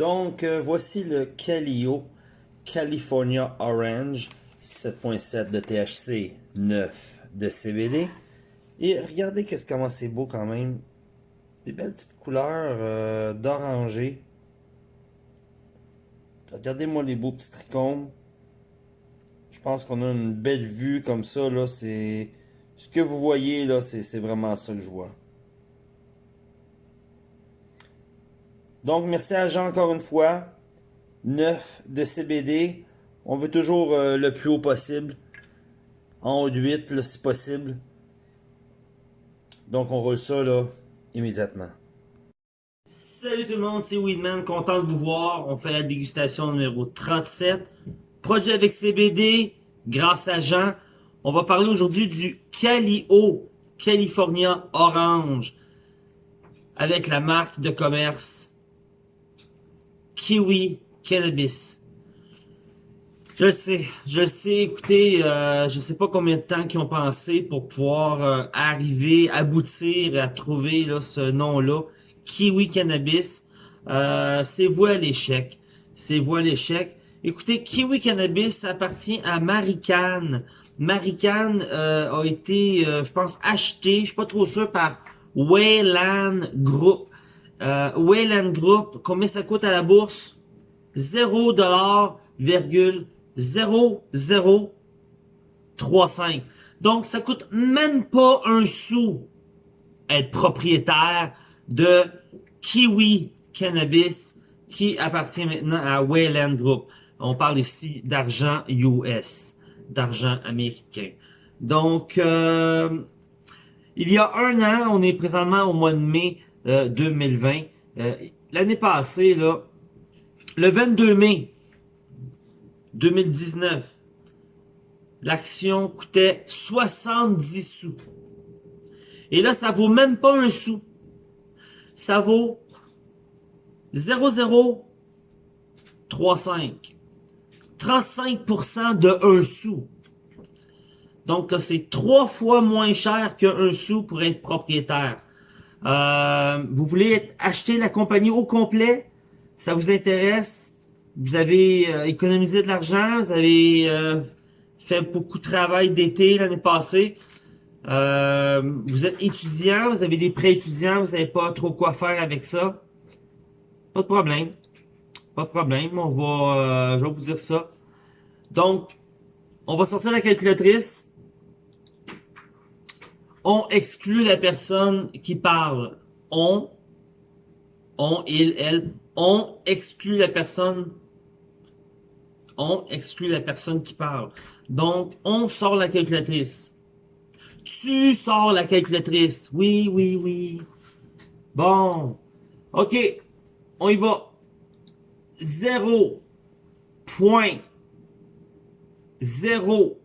Donc, euh, voici le Calio California Orange, 7.7 de THC, 9 de CBD. Et regardez qu'est-ce comment c'est beau quand même. Des belles petites couleurs euh, d'oranger. Regardez-moi les beaux petits trichomes. Je pense qu'on a une belle vue comme ça, c'est... Ce que vous voyez, là, c'est vraiment ça que je vois. Donc, merci à Jean encore une fois. 9 de CBD. On veut toujours euh, le plus haut possible. En haut de 8, là, si possible. Donc, on roule ça, là, immédiatement. Salut tout le monde, c'est Weedman, content de vous voir. On fait la dégustation numéro 37. Produit avec CBD, grâce à Jean. On va parler aujourd'hui du Calio California Orange avec la marque de commerce Kiwi Cannabis. Je sais, je sais, écoutez, euh, je sais pas combien de temps qu'ils ont pensé pour pouvoir euh, arriver, aboutir à trouver là, ce nom-là, Kiwi Cannabis. Euh, c'est voie à l'échec. C'est voie à l'échec. Écoutez, Kiwi Cannabis appartient à Marican. Marican euh, a été, je pense, acheté, je suis pas trop sûr, par Wayland Group. Euh, Wayland Group, combien ça coûte à la bourse? 0,0035. Donc, ça coûte même pas un sou être propriétaire de Kiwi Cannabis qui appartient maintenant à Wayland Group. On parle ici d'argent US, d'argent américain. Donc, euh, il y a un an, on est présentement au mois de mai 2020. Euh, euh, l'année passée, là, le 22 mai 2019, l'action coûtait 70 sous. Et là, ça vaut même pas un sou. Ça vaut 0,035. 35% de 1 sou. Donc c'est trois fois moins cher qu'un sou pour être propriétaire. Euh, vous voulez acheter la compagnie au complet, ça vous intéresse, vous avez euh, économisé de l'argent, vous avez euh, fait beaucoup de travail d'été l'année passée, vous êtes étudiant, vous avez des prêts étudiants, vous savez pas trop quoi faire avec ça, pas de problème. Pas de problème, on va, euh, je vais vous dire ça. Donc, on va sortir la calculatrice. On exclut la personne qui parle. On, on, il, elle. On exclut la personne. On exclut la personne qui parle. Donc, on sort la calculatrice. Tu sors la calculatrice. Oui, oui, oui. Bon. OK. On y va. 0 point 0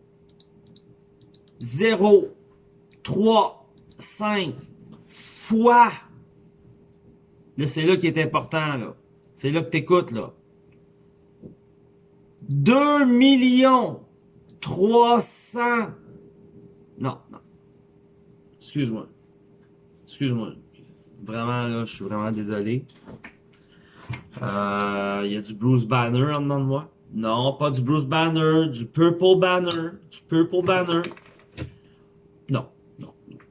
0 3 5 fois. Là c'est là qui est important là. C'est là que t'écoutes là. 2 millions 300 non non. Excuse-moi. Excuse-moi. Vraiment là je suis vraiment désolé. Euh, il y a du Bruce Banner en dedans de moi? Non, pas du Bruce Banner, du Purple Banner, du Purple Banner.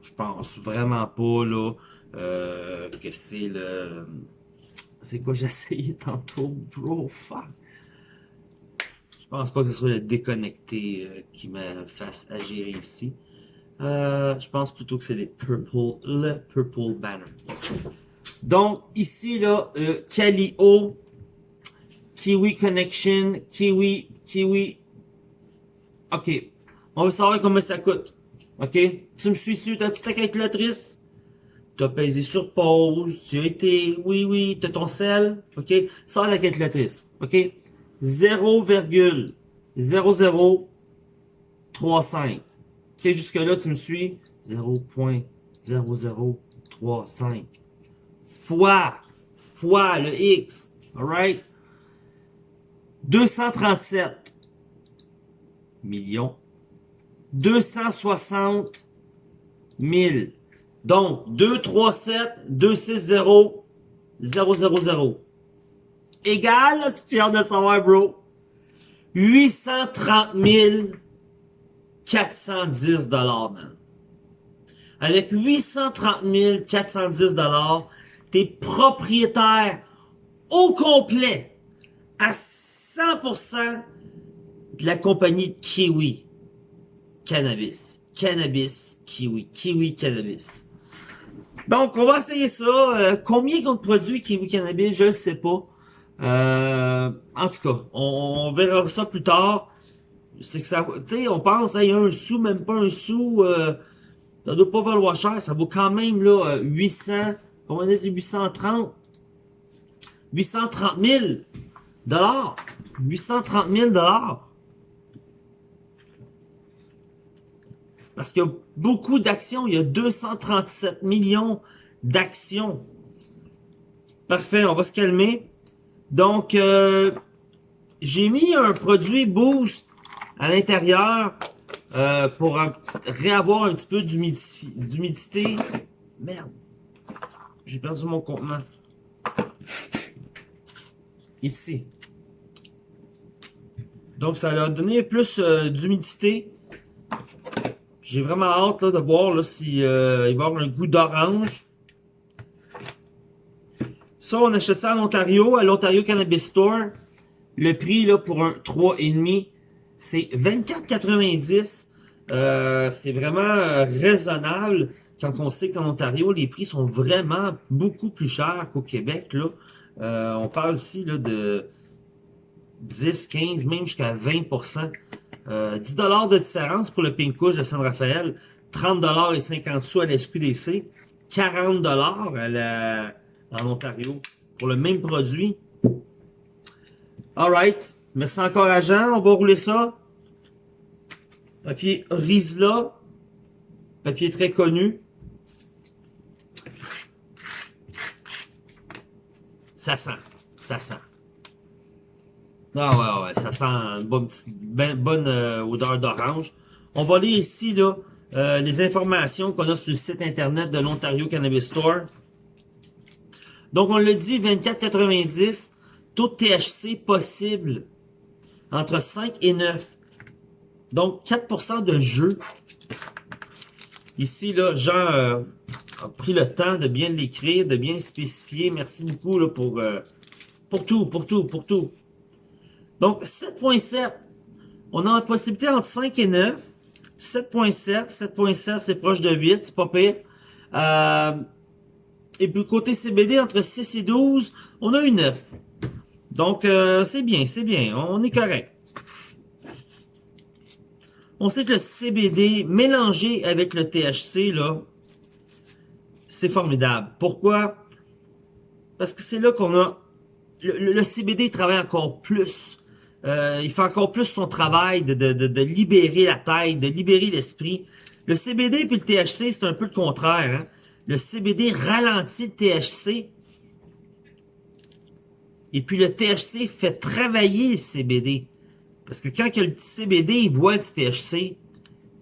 Je pense vraiment pas là euh, que c'est le... C'est quoi essayé tantôt, bro, fuck. Je pense pas que ce soit le déconnecté euh, qui me fasse agir ici. Euh, je pense plutôt que c'est les Purple, le Purple Banner. Donc, ici, là, euh, Calio, Kiwi Connection, Kiwi, Kiwi. OK. On va savoir combien ça coûte. OK? Tu me suis sur ta petite calculatrice? Tu as pesé sur pause, tu as été, oui, oui, tu as ton sel, ok? Sors la calculatrice, ok? 0,0035. Ok, jusque là, tu me suis? 0.0035 fois, fois le X, alright? 237 millions, 260 000. Donc, 237, 260, 000. égal à ce que j'ai de savoir, bro. 830 410 dollars, man. Avec 830 410 dollars, t'es propriétaire au complet, à 100% de la compagnie Kiwi Cannabis. Cannabis Kiwi. Kiwi Cannabis. Donc, on va essayer ça. Euh, combien qu'on produit Kiwi Cannabis, je ne sais pas. Euh, en tout cas, on, verra ça plus tard. C'est que ça, tu sais, on pense, il y a un sou, même pas un sou, euh, ça doit pas valoir cher. Ça vaut quand même là 800, comment on dit, 830, 830 000 dollars, 830 000 dollars. Parce qu'il y a beaucoup d'actions. Il y a 237 millions d'actions. Parfait, on va se calmer. Donc, euh, j'ai mis un produit Boost à l'intérieur euh, pour réavoir un petit peu d'humidité. Merde. J'ai perdu mon contenant. Ici. Donc, ça a donné plus euh, d'humidité. J'ai vraiment hâte de voir là, si euh, il va avoir un goût d'orange. Ça, on achète ça en Ontario, à l'Ontario Cannabis Store. Le prix là pour un 3,5, c'est 24,90. Euh, c'est vraiment euh, raisonnable quand on sait qu'en Ontario, les prix sont vraiment beaucoup plus chers qu'au Québec. Là. Euh, on parle ici là, de 10, 15, même jusqu'à 20 euh, 10 de différence pour le Pink Couche de San Rafael, 30 et 50 sous à la SQDC, 40 à la, en Ontario pour le même produit. Alright, merci encore à Jean, on va rouler ça. Papier Rizla, papier très connu. Ça sent, ça sent. Ah ouais, ouais, ça sent une bonne, ben, bonne euh, odeur d'orange. On va lire ici là, euh, les informations qu'on a sur le site internet de l'Ontario Cannabis Store. Donc on le dit, 24,90, taux de THC possible entre 5 et 9. Donc 4% de jeu. Ici, là, Jean euh, a pris le temps de bien l'écrire, de bien spécifier. Merci beaucoup là, pour, pour tout, pour tout, pour tout. Donc, 7.7, on a la possibilité entre 5 et 9. 7.7, 7.7, c'est proche de 8, c'est pas pire. Euh, et puis, côté CBD, entre 6 et 12, on a une 9. Donc, euh, c'est bien, c'est bien, on est correct. On sait que le CBD mélangé avec le THC, là, c'est formidable. Pourquoi? Parce que c'est là qu'on a... Le, CBD travaille encore plus euh, il fait encore plus son travail de, libérer la tête, de libérer l'esprit. Le CBD puis le THC, c'est un peu le contraire. Hein. Le CBD ralentit le THC. Et puis le THC fait travailler le CBD. Parce que quand le CBD il voit du THC,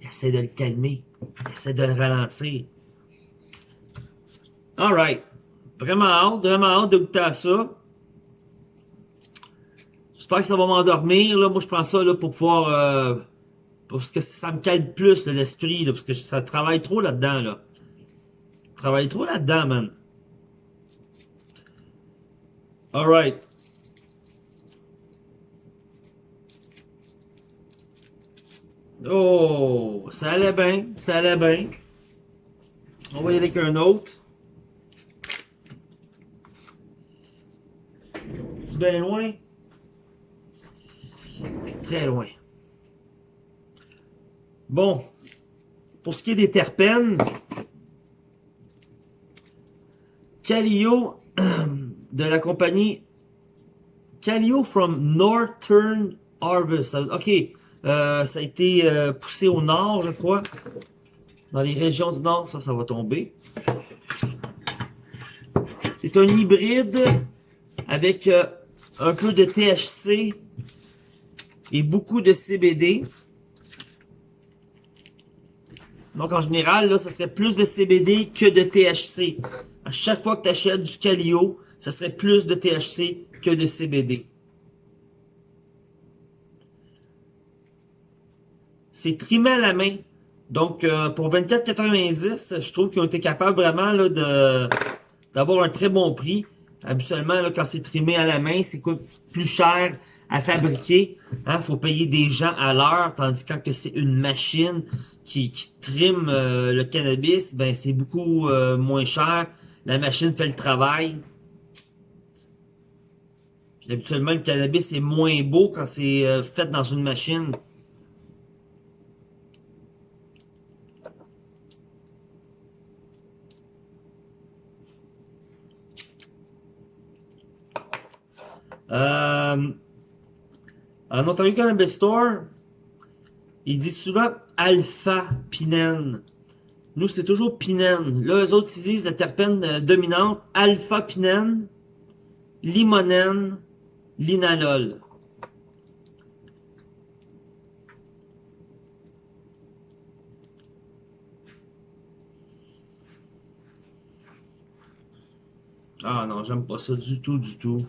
il essaie de le calmer. Il essaie de le ralentir. Alright. Vraiment hâte, vraiment hâte de goûter à ça. J'espère que ça va m'endormir. Là. Moi, je prends ça là, pour pouvoir... Euh, parce que ça me calme plus l'esprit. Parce que ça travaille trop là-dedans. Là. travaille trop là-dedans, man. Alright. Oh, ça allait bien, ça allait bien. On va y aller avec un autre. C'est bien loin? Très loin. Bon, pour ce qui est des terpènes, Calio de la compagnie Calio from Northern Harvest. Ok, euh, ça a été euh, poussé au nord, je crois. Dans les régions du nord, ça, ça va tomber. C'est un hybride avec euh, un peu de THC et beaucoup de CBD. Donc, en général, là, ça serait plus de CBD que de THC. À chaque fois que tu achètes du Calio, ça serait plus de THC que de CBD. C'est trimé à la main. Donc, euh, pour 24,90, je trouve qu'ils ont été capables vraiment là, de d'avoir un très bon prix. Habituellement, là, quand c'est trimé à la main, c'est plus cher à fabriquer. Il hein, faut payer des gens à l'heure, tandis que quand c'est une machine qui, qui trime euh, le cannabis, ben c'est beaucoup euh, moins cher. La machine fait le travail. habituellement, le cannabis est moins beau quand c'est fait dans une machine. En Ontario Store, il dit souvent alpha pinène. Nous, c'est toujours pinène. Là, eux autres, ils disent la terpène euh, dominante, alpha pinène, limonène, linalol. Ah non, j'aime pas ça du tout, du tout.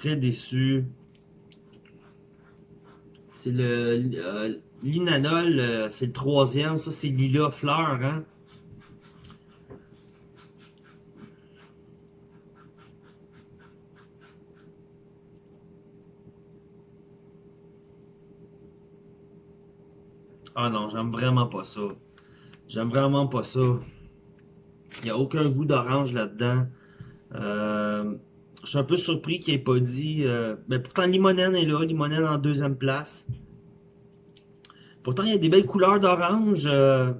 Très déçu. C'est le euh, l'inanol, euh, c'est le troisième. Ça, c'est Lila Fleur, hein? Ah non, j'aime vraiment pas ça. J'aime vraiment pas ça. Il n'y a aucun goût d'orange là-dedans. Euh, je suis un peu surpris qu'il ait pas dit... Euh, mais pourtant, Limonène est là. Limonène en deuxième place. Pourtant, il y a des belles couleurs d'orange. Euh,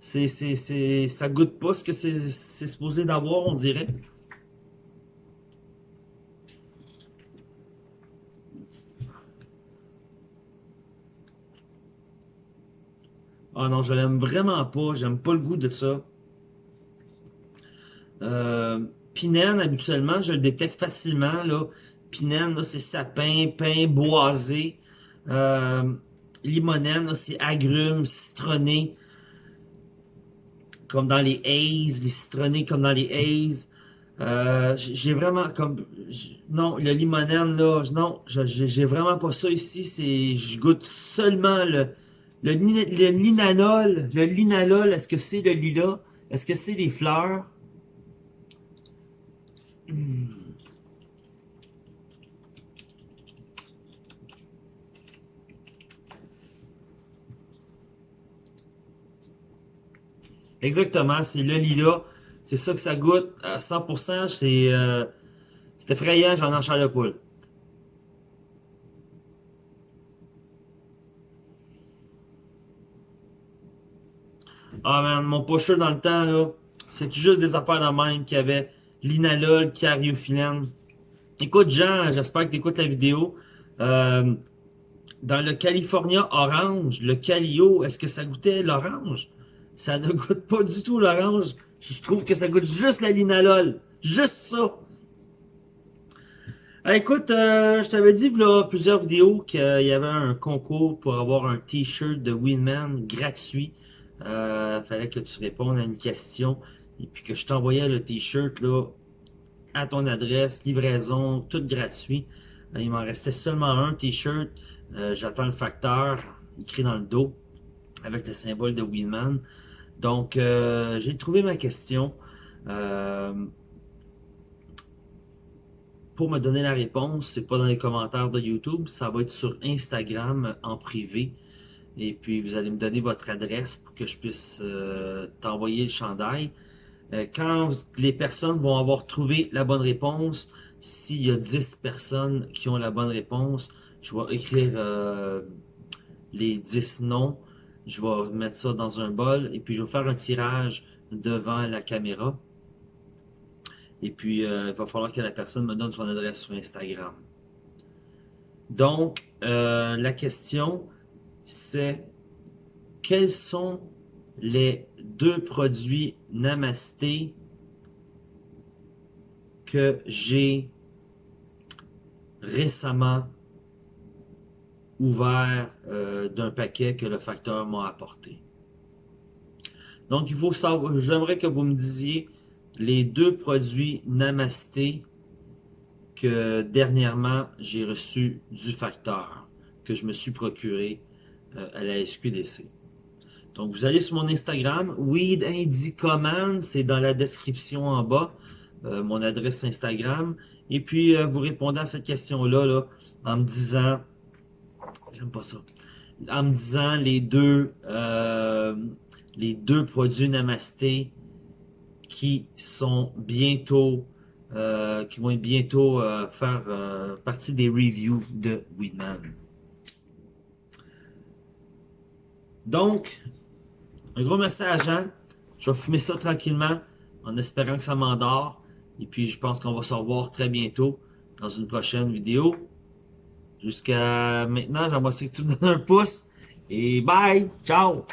c'est, ça goûte pas ce que c'est, supposé d'avoir, on dirait. Ah non, je l'aime vraiment pas. J'aime pas le goût de ça. Euh, Pinène, habituellement, je le détecte facilement. Là. Pinène, c'est sapin, pain, boisé. Euh, limonène, c'est agrumes, citronné. Comme dans les haze, les citronnés comme dans les haze. Euh, j'ai vraiment comme non le limonène là non j'ai vraiment pas ça ici c'est je goûte seulement le le, le linalol le linalol est-ce que c'est le lilas? Est-ce que c'est les fleurs? Exactement, c'est le lilas. C'est ça que ça goûte à 100%. C'est euh, effrayant, j'en enchaîne le poule. Ah man, mon pusher dans le temps, là, c'est juste des affaires de même qu'il y avait linalol, cariophyllène. Écoute, Jean, j'espère que tu écoutes la vidéo. Euh, dans le California orange, le Calio, est-ce que ça goûtait l'orange? Ça ne goûte pas du tout l'orange. Je trouve que ça goûte juste la linalol. Juste ça. Ah, écoute, euh, je t'avais dit plusieurs vidéos qu'il y avait un concours pour avoir un t-shirt de Winman gratuit. Euh, fallait que tu répondes à une question et puis que je t'envoyais le t-shirt là à ton adresse, livraison, tout gratuit. Euh, il m'en restait seulement un t-shirt. Euh, j'attends le facteur écrit dans le dos avec le symbole de Winman. Donc, euh, j'ai trouvé ma question. pour me donner la réponse, c'est pas dans les commentaires de YouTube, ça va être sur Instagram en privé. Et puis, vous allez me donner votre adresse pour que je puisse t'envoyer le chandail. Euh, quand les personnes vont avoir trouvé la bonne réponse, s'il y a 10 personnes qui ont la bonne réponse, je vais écrire euh, les 10 noms, je vais mettre ça dans un bol et puis je vais faire un tirage devant la caméra. Et puis, euh, il va falloir que la personne me donne son adresse sur Instagram. Donc, la question, c'est quels sont les deux produits Namasté que j'ai récemment ouvert euh, d'un paquet que le facteur m'a apporté. Donc, j'aimerais que vous me disiez les deux produits Namasté que dernièrement j'ai reçu du facteur, que je me suis procuré euh, à la SQDC. Donc vous allez sur mon Instagram, Weed Indie Command, c'est dans la description en bas, euh, mon adresse Instagram. Et puis euh, vous répondez à cette question-là là, en me disant, j'aime pas ça, en me disant les deux, les deux produits Namasté qui sont bientôt euh, qui vont bientôt euh, faire euh, partie des reviews de Weedman. Donc, un gros merci à Jean. Je vais fumer ça tranquillement en espérant que ça m'endort. Et puis, je pense qu'on va se revoir très bientôt dans une prochaine vidéo. Jusqu'à maintenant, j'aimerais que tu me donnes un pouce. Et bye! Ciao!